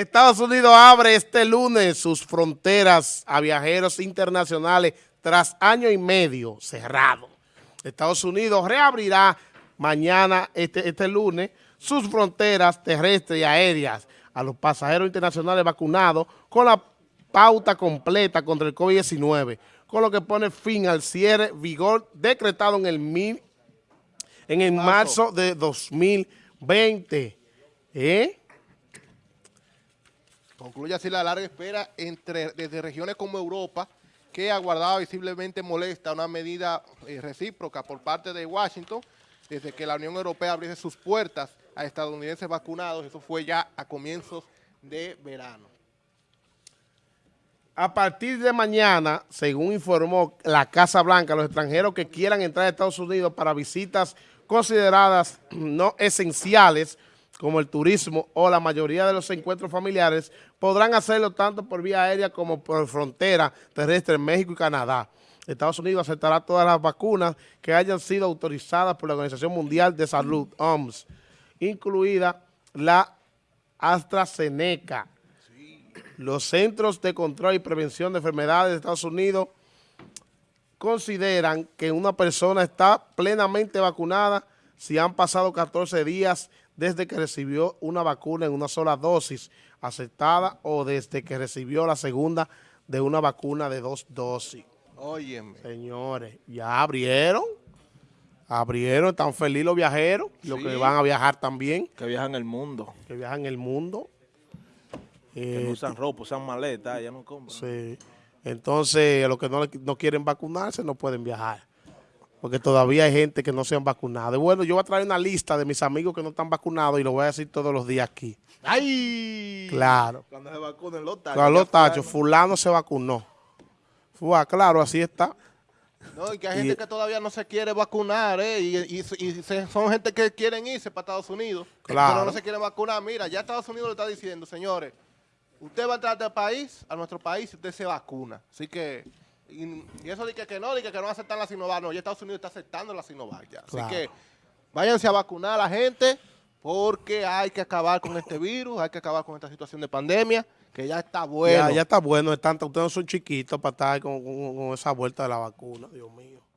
Estados Unidos abre este lunes sus fronteras a viajeros internacionales tras año y medio cerrado. Estados Unidos reabrirá mañana, este, este lunes, sus fronteras terrestres y aéreas a los pasajeros internacionales vacunados con la pauta completa contra el COVID-19, con lo que pone fin al cierre vigor decretado en el, mil, en el marzo de 2020. ¿Eh? Concluye así la larga espera entre desde regiones como Europa, que aguardaba visiblemente molesta una medida eh, recíproca por parte de Washington, desde que la Unión Europea abriese sus puertas a estadounidenses vacunados, eso fue ya a comienzos de verano. A partir de mañana, según informó la Casa Blanca, los extranjeros que quieran entrar a Estados Unidos para visitas consideradas no esenciales, como el turismo o la mayoría de los encuentros familiares, podrán hacerlo tanto por vía aérea como por frontera terrestre en México y Canadá. Estados Unidos aceptará todas las vacunas que hayan sido autorizadas por la Organización Mundial de Salud, OMS, incluida la AstraZeneca. Los Centros de Control y Prevención de Enfermedades de Estados Unidos consideran que una persona está plenamente vacunada si han pasado 14 días desde que recibió una vacuna en una sola dosis aceptada o desde que recibió la segunda de una vacuna de dos dosis. Óyeme. Señores, ya abrieron. Abrieron, están felices los viajeros, los que van a viajar también. Que viajan el mundo. Que viajan el mundo. Que no eh, usan ropa, usan maleta, ya no compran. Sí. Entonces, los que no, no quieren vacunarse no pueden viajar porque todavía hay gente que no se han vacunado. Y bueno, yo voy a traer una lista de mis amigos que no están vacunados y lo voy a decir todos los días aquí. ¡Ay! Claro. Cuando se vacunen los tachos. Cuando los tachos, fulano se vacunó. Fue, claro, así está. No, y que hay gente que todavía no se quiere vacunar, ¿eh? Y, y, son gente que quieren irse para Estados Unidos. Claro. Pero no se quieren vacunar. Mira, ya Estados Unidos le está diciendo, señores, usted va a entrar al país, a nuestro país, y usted se vacuna. Así que... Y, eso de que, no, de que, no aceptan la Sinovac, no, ya Estados Unidos está aceptando la Sinovac ya. Así que váyanse a vacunar a la gente porque hay que acabar con este virus, hay que acabar con esta situación de pandemia, que ya está bueno. Ya, ya está bueno, es tanto, ustedes no son chiquitos para estar con esa vuelta de la vacuna, Dios mío.